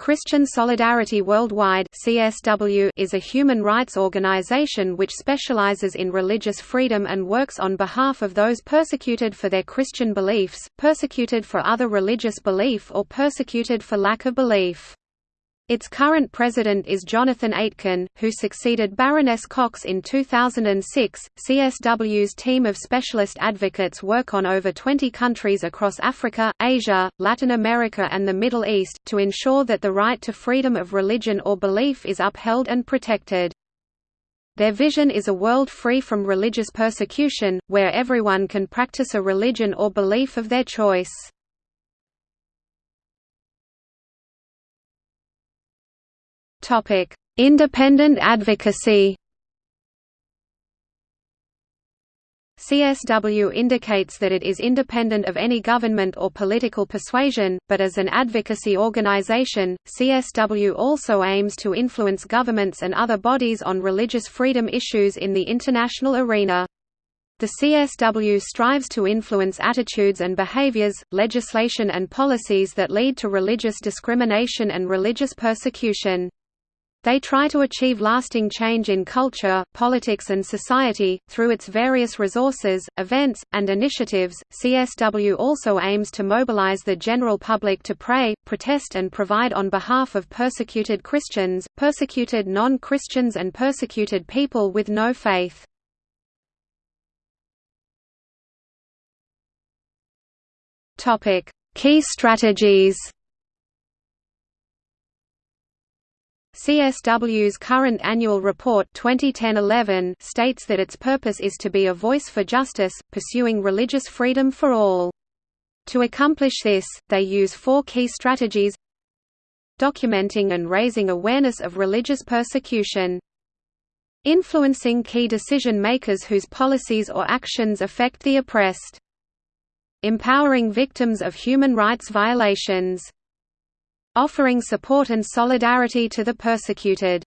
Christian Solidarity Worldwide (CSW) is a human rights organization which specializes in religious freedom and works on behalf of those persecuted for their Christian beliefs, persecuted for other religious belief or persecuted for lack of belief. Its current president is Jonathan Aitken, who succeeded Baroness Cox in 2006. CSW's team of specialist advocates work on over 20 countries across Africa, Asia, Latin America, and the Middle East, to ensure that the right to freedom of religion or belief is upheld and protected. Their vision is a world free from religious persecution, where everyone can practice a religion or belief of their choice. Topic: Independent advocacy. CSW indicates that it is independent of any government or political persuasion, but as an advocacy organization, CSW also aims to influence governments and other bodies on religious freedom issues in the international arena. The CSW strives to influence attitudes and behaviors, legislation and policies that lead to religious discrimination and religious persecution. They try to achieve lasting change in culture, politics, and society. Through its various resources, events, and initiatives, CSW also aims to mobilize the general public to pray, protest, and provide on behalf of persecuted Christians, persecuted non Christians, and persecuted people with no faith. Key strategies CSW's current annual report 2010-11 states that its purpose is to be a voice for justice, pursuing religious freedom for all. To accomplish this, they use four key strategies. Documenting and raising awareness of religious persecution. Influencing key decision-makers whose policies or actions affect the oppressed. Empowering victims of human rights violations offering support and solidarity to the persecuted.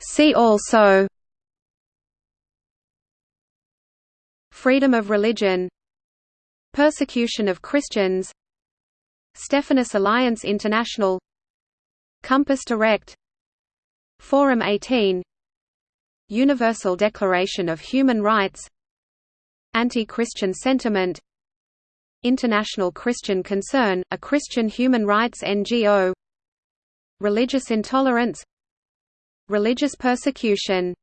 See also Freedom of religion Persecution of Christians Stephanus Alliance International Compass Direct Forum 18 Universal Declaration of Human Rights Anti-Christian sentiment International Christian Concern, a Christian human rights NGO Religious intolerance Religious persecution